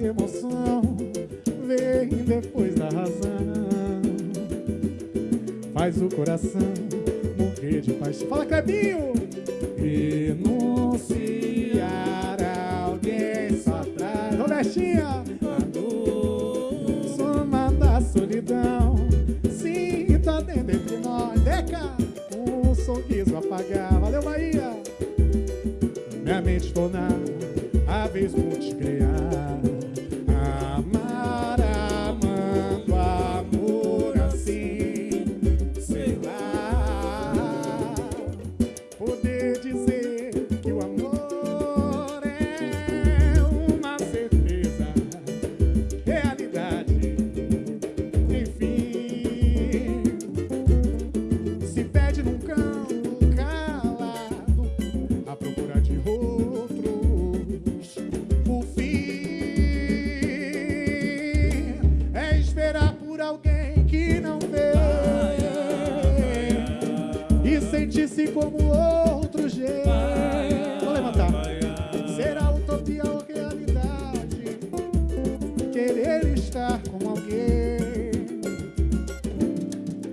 emoção vem depois da razão. Faz o coração morrer de paixão. Fala, Clebinho! Renunciar a alguém só traz. Robertinha! Soma da solidão. Sinta dentro entre nós. Deca! Um sorriso apagar. Valeu, Bahia! Minha mente tornar a vez multiplicar. E sentir-se como outro jeito. Vou levantar. Será utopia ou realidade? Querer estar com alguém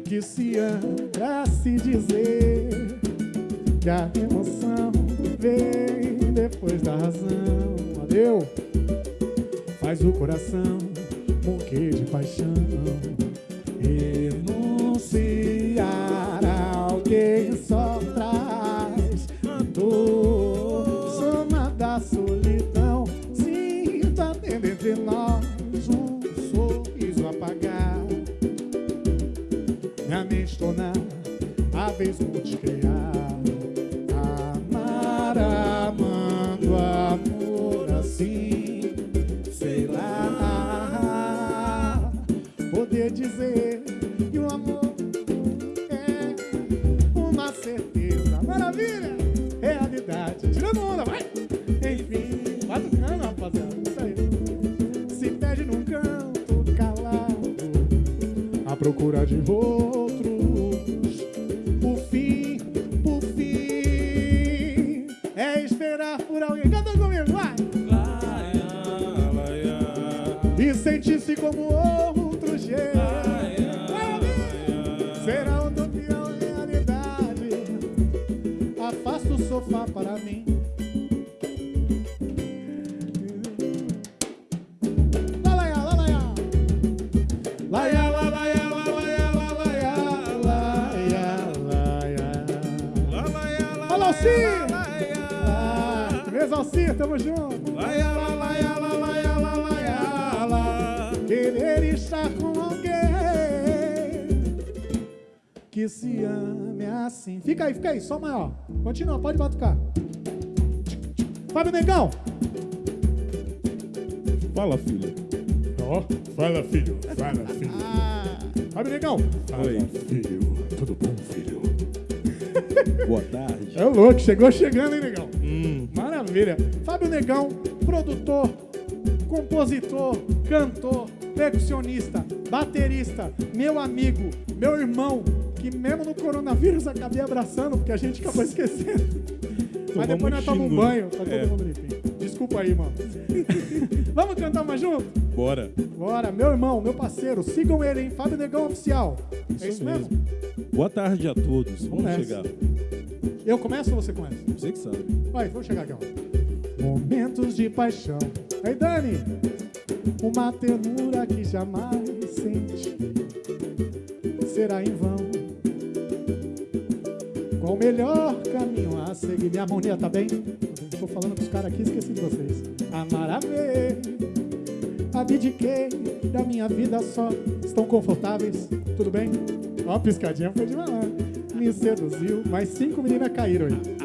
que se ama se dizer que a emoção vem depois da razão. Valeu! Faz o coração morrer de paixão. Vez multiplicar. Amar amando amor assim, sei lá. Poder dizer que o amor é uma certeza. Maravilha! Realidade. Tirando onda, vai! Enfim, vai tocando, rapaziada. Isso aí. Se perde num canto calado à procura de outros. Como outro jeito. Será utopia ou realidade? Afasta o sofá para mim. Lalaiá, lalaiá. Laia, la, laia, la, laia, la, Querer estar com alguém que se ame assim. Fica aí, fica aí, só maior. Continua, pode batucar. Fábio Negão. Fala, filho. Ó, fala, filho. Fala, filho. Fábio Negão. Oi, filho. Tudo bom, filho? Boa tarde. É louco, chegou chegando, hein, Negão? Hum, Maravilha. Fábio Negão, produtor, compositor, cantor, percussionista, baterista, meu amigo, meu irmão, que mesmo no coronavírus acabei abraçando, porque a gente acabou esquecendo. Mas depois nós tomamos um banho, tá todo É. mundo limpinho. Desculpa aí, mano. Vamos cantar mais junto? bora. Bora, meu irmão, meu parceiro, sigam ele, hein? Fábio Negão Oficial. é isso mesmo? Boa tarde a todos. Vamos nessa. chegar. Eu começo ou você começa? Você que sabe. Vai, vamos chegar aqui, ó. Momentos de paixão. Aí, Dani, uma ternura que jamais senti será em vão. Qual o melhor caminho a seguir? Minha harmonia tá bem? Tô falando com os caras aqui, esqueci de vocês. Amar a ver, abdiquei da minha vida só. Estão confortáveis? Tudo bem? Ó, piscadinha foi de malandro. Me seduziu, mas cinco meninas caíram aí.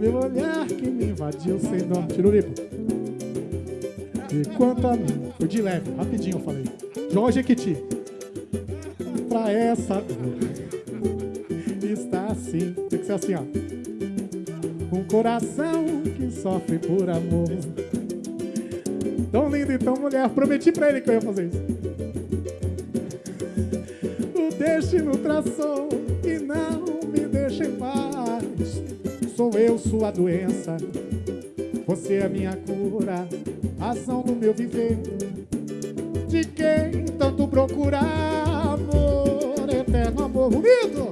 Meu olhar que me invadiu sem dó. Tiruripo. E quanto a mim, foi de leve, rapidinho eu falei. Jorge Equiti. Pra essa está assim. Tem que ser assim, ó. Um coração que sofre por amor. Tão lindo e tão mulher. Prometi pra ele que eu ia fazer isso. O destino traçou e não me deixa em paz. Sou eu sua doença. Você é minha cura, ação do meu viver. De quem tanto procurar amor, eterno amor unido.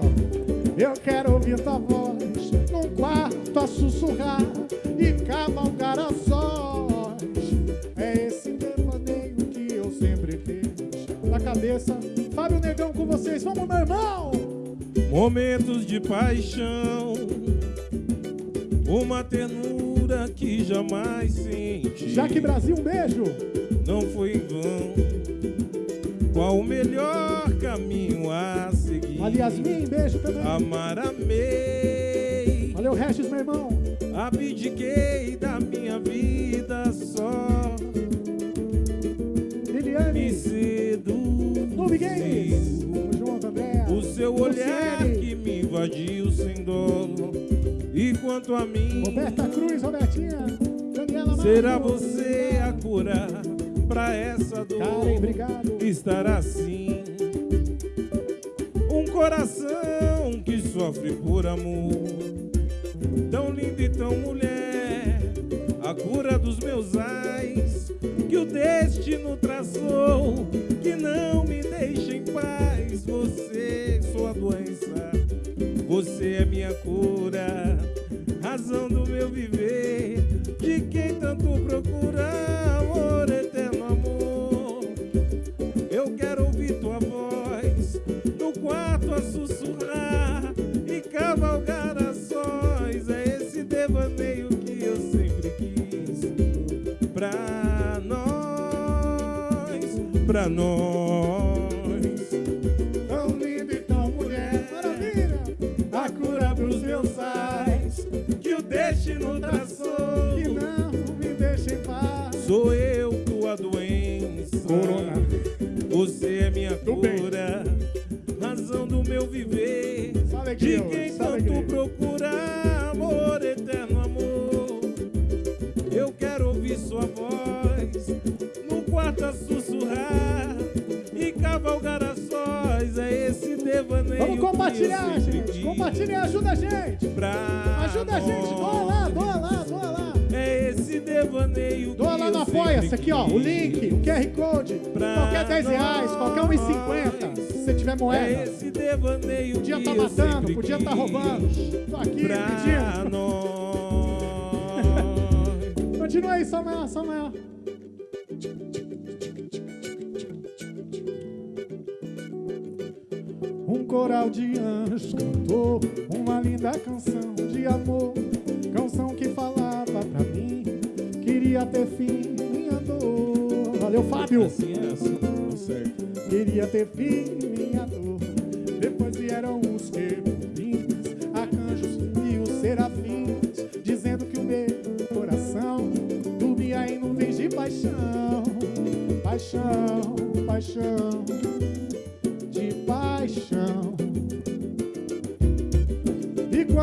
Eu quero ouvir tua voz num quarto a sussurrar e cavalgar a sós. É esse devaneio que eu sempre fiz. Na cabeça, Fábio Negão com vocês. Vamos, meu irmão! Momentos de paixão, uma ternura que jamais senti. Jaque Brasil, um beijo! Não foi em vão. Qual o melhor caminho a seguir? Ali, Yasmin, beijo também. Amar, amei. Valeu, Regis, meu irmão. Abdiquei da minha vida só. Me Liliane, seduz. Nube Games. Tamo junto, André. O seu olhar Luciene. que me invadiu sem dó. E quanto a mim, Roberta Cruz, Robertinha. Daniela será Marcos. você a cura pra essa dor? Karen, obrigado. Estar assim. Um coração que sofre por amor. Tão lindo e tão mulher. A cura dos meus ais. Que o destino traçou. Que não me deixa em paz. Você, sua doença. Você é minha cura. Pra nós. Tão linda e tão mulher, Maravilha. a cura pros meus sais que o destino traçou. Que não me deixa em paz. Sou eu tua doença. Corona. Você é minha Tudo bem. cura, razão do meu viver. Alegria De quem tanto alegria. procura amor, eterno amor. Eu quero ouvir sua voz no quarto a sussurrar cavalgar a sós. É esse devaneio. Vamos compartilhar, que eu sempre gente. Compartilha, ajuda a gente. Ajuda a gente. Doa lá, doa lá, doa lá. É esse devaneio Doa lá no Apoia-se aqui, ó. O link, o QR Code. Qualquer 10 reais, qualquer 1,50. nós. Se você tiver É moeda. esse devaneio Podia estar eu matando, podia estar quis roubando. Tô aqui Pra pedindo. nós. Continua aí, só maior, coral de anjos cantou uma linda canção de amor. Canção que falava pra mim, queria ter fim minha dor. Valeu, Fábio! Assim é assim, tá certo. Queria ter fim minha dor. Depois vieram os querubins, arcanjos e os serafins, dizendo que o meu coração dormia em nuvens de paixão, paixão, paixão, de paixão.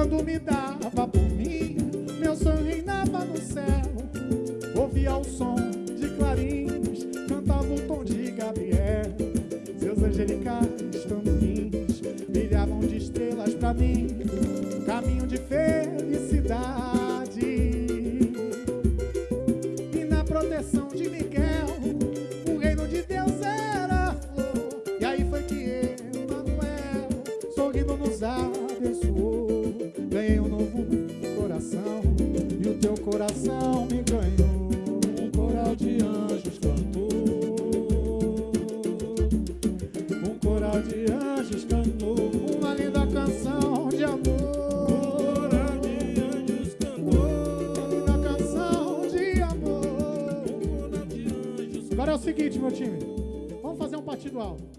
Quando me dava por mim, meu sonho reinava no céu. Ouvia o som de clarins, cantava o tom de Gabriel. Seus angelicais tamborins brilhavam de estrelas pra mim, caminho de felicidade. De anjos cantou uma linda canção de amor. Coral de anjos cantou. Linda canção de amor. Coral de anjos Agora é o seguinte, meu time. Vamos fazer um partido alto.